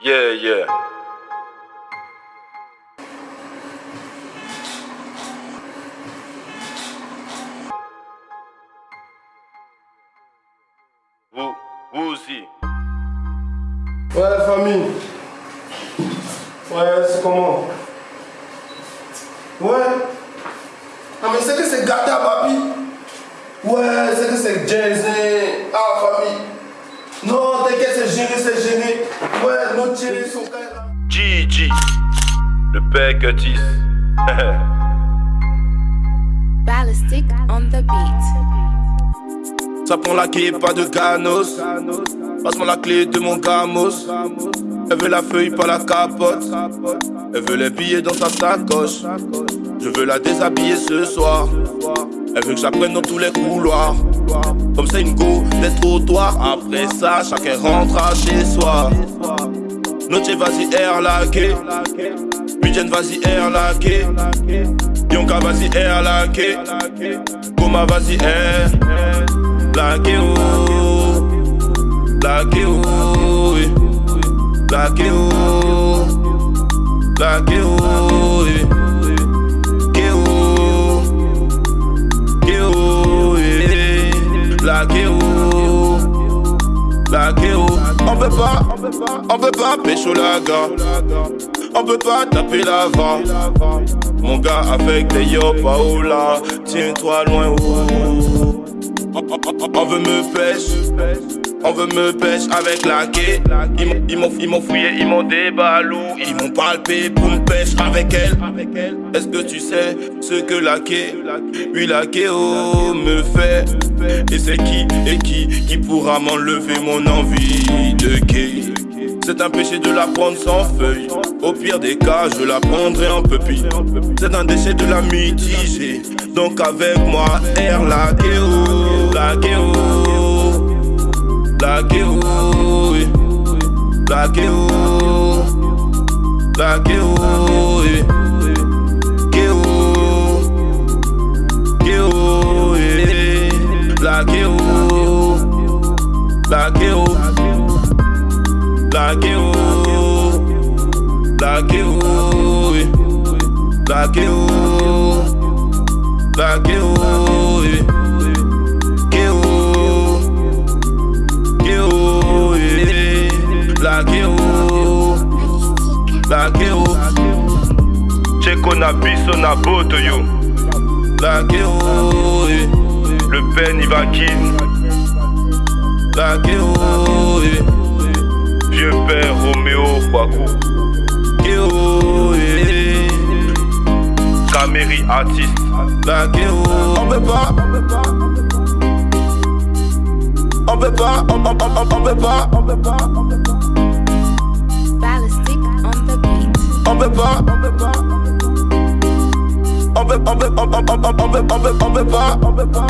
Yeah, yeah. Vous, vous aussi. Ouais, famille. Ouais, c'est comment? Ouais. Ah, mais c'est que c'est gâta, papi. Ouais, c'est que c'est jazzy. Ballistic on the beat. Ça prend la clé, pas de ganos. Passe-moi la clé de mon gamos. Elle veut la feuille, pas la capote. Elle veut les billets dans sa sacoche. Je veux la déshabiller ce soir. Elle veut que j'apprenne dans tous les couloirs. Comme c'est une go des trottoirs. Après ça, chacun rentre à chez soi. Noche, vas-y, air laqué. Weekend, vas-y, air laqué. Yonka, vas-y, air laqué. Goma, vas-y, air laqué. Oh. Laqué, oh. Laqué. Laqué. Laqué. Laqué. On peut pas, on peut pas pécho la gare. On peut pas taper l'avant. Mon gars avec des yo paola, tiens-toi loin. On, veut me pêche, on veut me pêche avec la quai. Ils m'ont fouillé, ils m'ont déballou, ils m'ont palpé pour me pêche avec elle. Est-ce que tu sais ce que la quai, oui la quai oh, me fait? Et c'est qui, et qui, qui pourra m'enlever mon envie de quai? C'est un péché de la prendre sans feuille. Au pire des cas, je la prendrai en pupille. C'est un déchet de la mitiger. Donc avec moi, air la guéo, la guéo, la guéo, la guéo, la guéo. Guéo, guéo, la guéo, la guéo. La guéo, la guéo, oui. la guéo, la guéo, oui. Guéo, guéo, oui. la la guéo, Cheko na biso na boto yo. la guéo, oui. Le père n'y va kin. la guéo, Oui. Caméry artiste. La on peut pas, on peut pas, on, on, on, on peut pas, on peut pas, Ballistic on the beat. on peut pas, on peut pas, on peut, on peut, on, on, on, on peut, on peut, on peut pas, on peut pas, on peut pas, on peut pas, on peut pas.